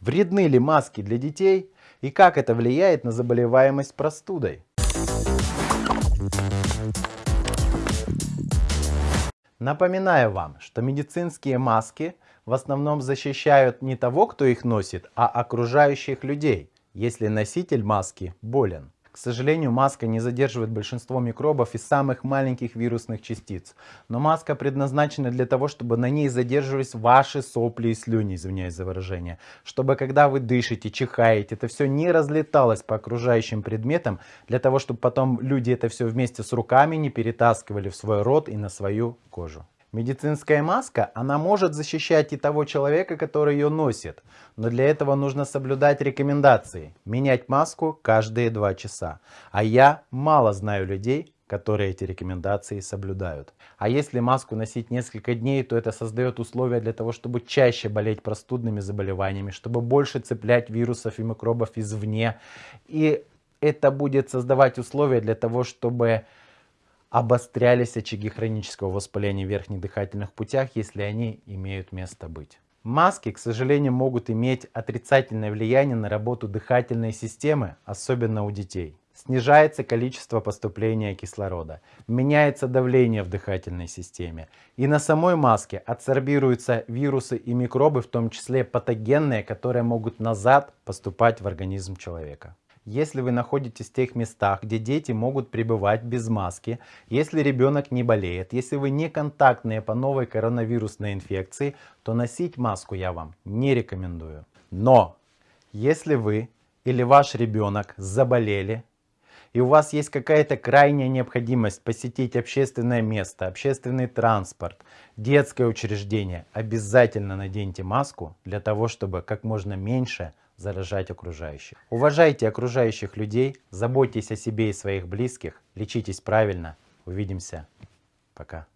Вредны ли маски для детей и как это влияет на заболеваемость простудой? Напоминаю вам, что медицинские маски в основном защищают не того, кто их носит, а окружающих людей, если носитель маски болен. Сожалению, маска не задерживает большинство микробов и самых маленьких вирусных частиц. Но маска предназначена для того, чтобы на ней задерживались ваши сопли и слюни, извиняюсь за выражение. Чтобы когда вы дышите, чихаете, это все не разлеталось по окружающим предметам, для того, чтобы потом люди это все вместе с руками не перетаскивали в свой рот и на свою кожу. Медицинская маска, она может защищать и того человека, который ее носит, но для этого нужно соблюдать рекомендации. Менять маску каждые два часа. А я мало знаю людей, которые эти рекомендации соблюдают. А если маску носить несколько дней, то это создает условия для того, чтобы чаще болеть простудными заболеваниями, чтобы больше цеплять вирусов и микробов извне. И это будет создавать условия для того, чтобы обострялись очаги хронического воспаления верхних дыхательных путях, если они имеют место быть. Маски, к сожалению, могут иметь отрицательное влияние на работу дыхательной системы, особенно у детей. Снижается количество поступления кислорода, меняется давление в дыхательной системе. И на самой маске адсорбируются вирусы и микробы, в том числе патогенные, которые могут назад поступать в организм человека. Если вы находитесь в тех местах, где дети могут пребывать без маски, если ребенок не болеет, если вы не контактные по новой коронавирусной инфекции, то носить маску я вам не рекомендую. Но если вы или ваш ребенок заболели, и у вас есть какая-то крайняя необходимость посетить общественное место, общественный транспорт, детское учреждение, обязательно наденьте маску для того, чтобы как можно меньше заражать окружающих. Уважайте окружающих людей, заботьтесь о себе и своих близких, лечитесь правильно. Увидимся. Пока.